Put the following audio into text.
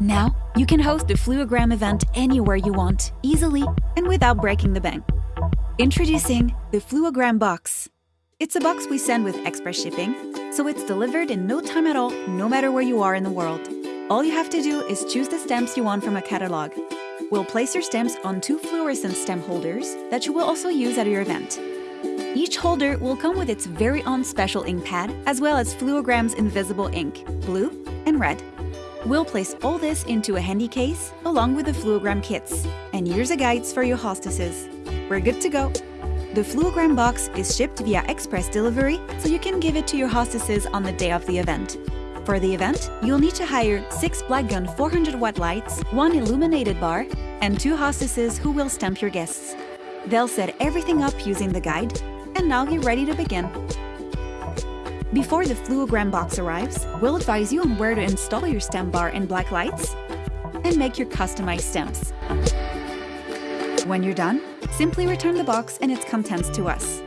Now, you can host the Fluogram event anywhere you want, easily and without breaking the bank. Introducing the Fluogram Box. It's a box we send with express shipping, so it's delivered in no time at all, no matter where you are in the world. All you have to do is choose the stamps you want from a catalog. We'll place your stamps on two fluorescent stamp holders that you will also use at your event. Each holder will come with its very own special ink pad, as well as Fluogram's invisible ink, blue and red. We'll place all this into a handy case, along with the Fluogram kits. And here's a guides for your hostesses. We're good to go! The Fluogram box is shipped via express delivery, so you can give it to your hostesses on the day of the event. For the event, you'll need to hire 6 Blackgun 400 watt lights, 1 illuminated bar, and 2 hostesses who will stamp your guests. They'll set everything up using the guide, and now you're ready to begin. Before the Fluogram box arrives, we'll advise you on where to install your stem bar and black lights, and make your customized stamps. When you're done, simply return the box and its contents to us.